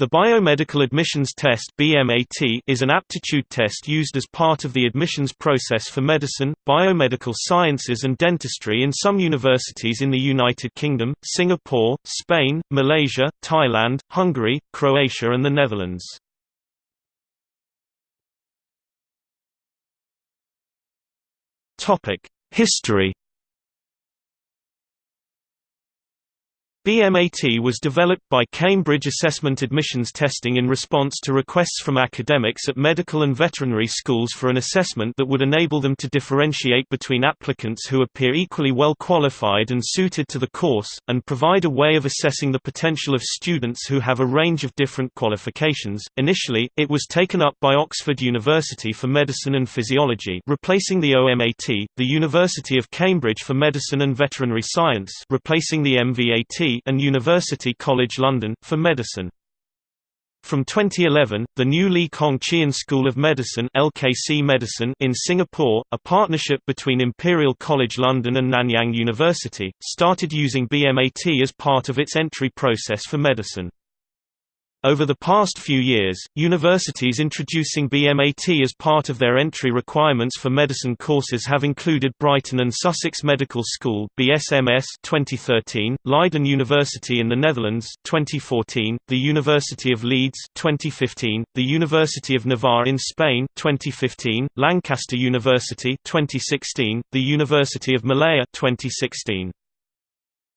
The Biomedical Admissions Test (BMAT) is an aptitude test used as part of the admissions process for medicine, biomedical sciences and dentistry in some universities in the United Kingdom, Singapore, Spain, Malaysia, Thailand, Hungary, Croatia and the Netherlands. History BMAT was developed by Cambridge Assessment Admissions Testing in response to requests from academics at medical and veterinary schools for an assessment that would enable them to differentiate between applicants who appear equally well qualified and suited to the course, and provide a way of assessing the potential of students who have a range of different qualifications. Initially, it was taken up by Oxford University for Medicine and Physiology, replacing the OMAT, the University of Cambridge for Medicine and Veterinary Science, replacing the MVAT and University College London, for medicine. From 2011, the new Lee Kong Chian School of Medicine LKC Medicine in Singapore, a partnership between Imperial College London and Nanyang University, started using BMAT as part of its entry process for medicine. Over the past few years, universities introducing BMAT as part of their entry requirements for medicine courses have included Brighton and Sussex Medical School (BSMS) 2013, Leiden University in the Netherlands 2014, the University of Leeds 2015, the University of Navarre in Spain 2015, Lancaster University 2016, the University of Malaya 2016.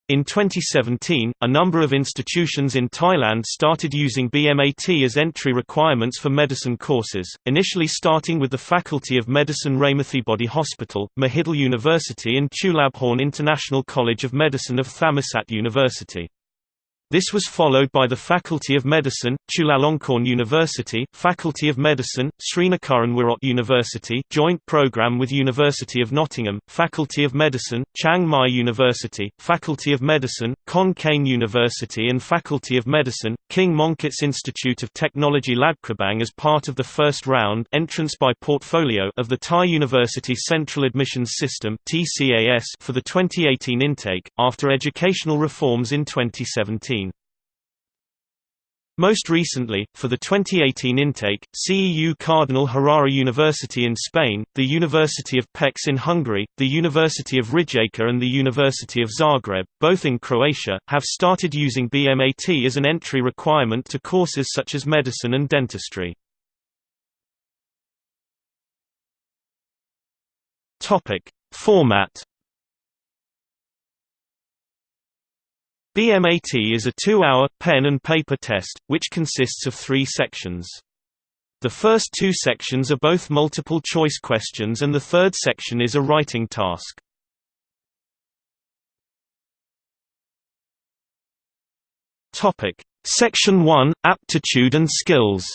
In 2017, a number of institutions in Thailand started using BMAT as entry requirements for medicine courses, initially starting with the Faculty of Medicine Ramathibodi Hospital, Mahidol University and Chulabhorn International College of Medicine of Thammasat University. This was followed by the Faculty of Medicine, Chulalongkorn University, Faculty of Medicine, Srinakuran University joint program with University of Nottingham, Faculty of Medicine, Chiang Mai University, Faculty of Medicine, Khon Kaen University and Faculty of Medicine, King Mongkut's Institute of Technology Ladkrabang as part of the first round entrance by portfolio of the Thai University Central Admissions System for the 2018 intake, after educational reforms in 2017. Most recently, for the 2018 intake, CEU Cardinal Herrera University in Spain, the University of Pécs in Hungary, the University of Rijeka and the University of Zagreb, both in Croatia, have started using BMAT as an entry requirement to courses such as medicine and dentistry. Format BMAT is a two-hour, pen and paper test, which consists of three sections. The first two sections are both multiple-choice questions and the third section is a writing task. Section 1 – Aptitude and skills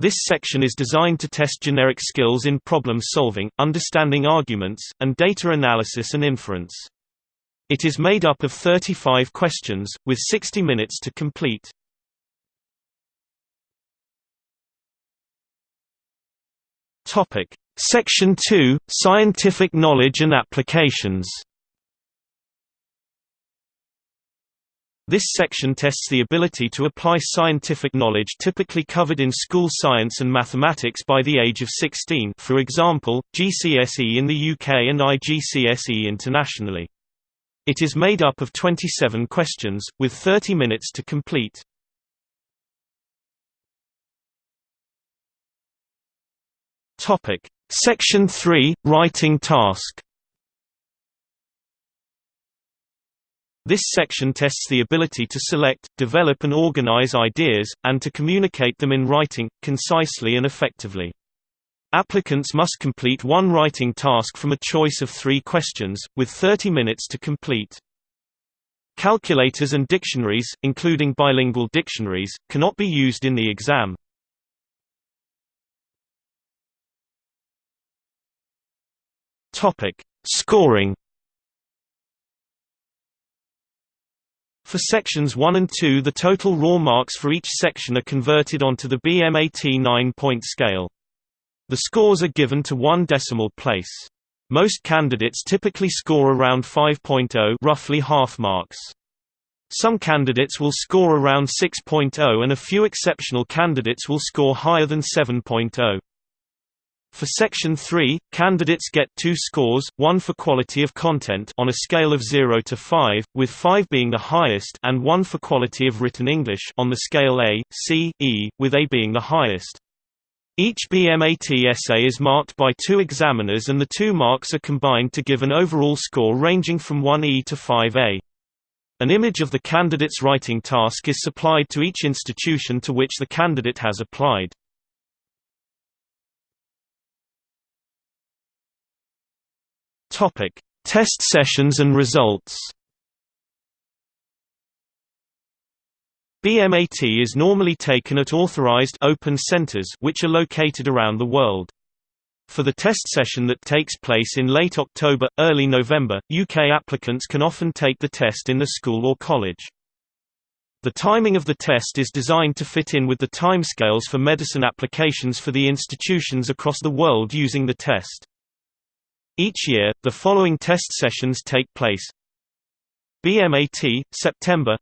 This section is designed to test generic skills in problem solving, understanding arguments, and data analysis and inference. It is made up of 35 questions, with 60 minutes to complete. Section 2 – Scientific knowledge and applications This section tests the ability to apply scientific knowledge typically covered in school science and mathematics by the age of 16 for example, GCSE in the UK and IGCSE internationally. It is made up of 27 questions, with 30 minutes to complete. Section 3 – Writing task This section tests the ability to select, develop and organize ideas, and to communicate them in writing, concisely and effectively. Applicants must complete one writing task from a choice of three questions, with 30 minutes to complete. Calculators and dictionaries, including bilingual dictionaries, cannot be used in the exam. Scoring For sections 1 and 2 the total raw marks for each section are converted onto the BMAT 9-point scale. The scores are given to one decimal place. Most candidates typically score around 5.0 roughly half marks. Some candidates will score around 6.0 and a few exceptional candidates will score higher than 7.0. For Section 3, candidates get two scores, one for quality of content on a scale of 0 to 5, with 5 being the highest and one for quality of written English on the scale A, C, E, with A being the highest. Each BMAT essay is marked by two examiners and the two marks are combined to give an overall score ranging from 1E to 5A. An image of the candidate's writing task is supplied to each institution to which the candidate has applied. Topic: Test sessions and results. BMAT is normally taken at authorized open centers which are located around the world. For the test session that takes place in late October, early November, UK applicants can often take the test in the school or college. The timing of the test is designed to fit in with the timescales for medicine applications for the institutions across the world using the test. Each year, the following test sessions take place BMAT, September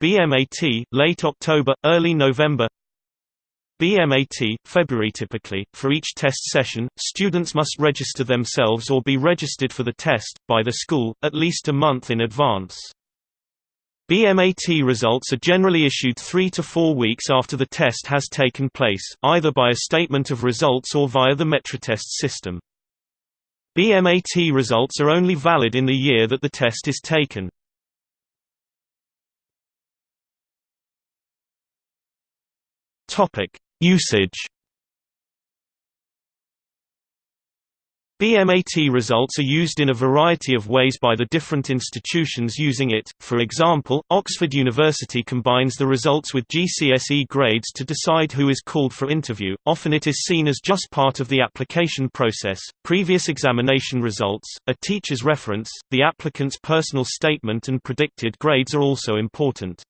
BMAT, late October, early November BMAT, February Typically, for each test session, students must register themselves or be registered for the test, by the school, at least a month in advance. BMAT results are generally issued three to four weeks after the test has taken place, either by a statement of results or via the Metratest system. BMAT results are only valid in the year that the test is taken. Usage BMAT results are used in a variety of ways by the different institutions using it, for example, Oxford University combines the results with GCSE grades to decide who is called for interview, often it is seen as just part of the application process. Previous examination results, a teacher's reference, the applicant's personal statement and predicted grades are also important.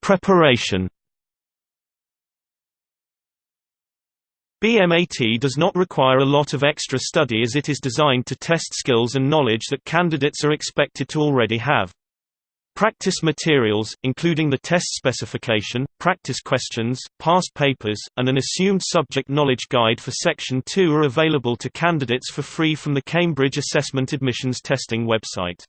Preparation BMAT does not require a lot of extra study as it is designed to test skills and knowledge that candidates are expected to already have. Practice materials, including the test specification, practice questions, past papers, and an assumed subject knowledge guide for Section 2 are available to candidates for free from the Cambridge Assessment Admissions Testing website.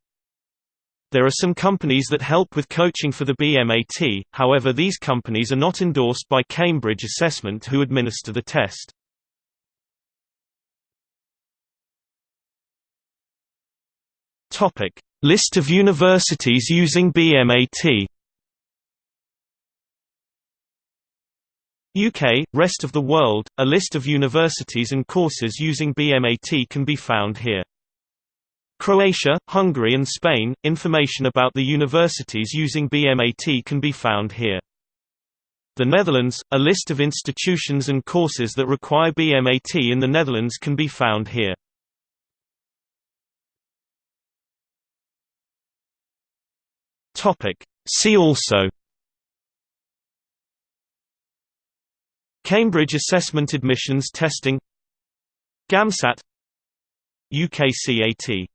There are some companies that help with coaching for the BMAT, however these companies are not endorsed by Cambridge Assessment who administer the test. List of universities using BMAT UK, rest of the world, a list of universities and courses using BMAT can be found here. Croatia, Hungary and Spain. Information about the universities using BMAT can be found here. The Netherlands, a list of institutions and courses that require BMAT in the Netherlands can be found here. Topic. See also Cambridge Assessment Admissions Testing GAMSAT UKCAT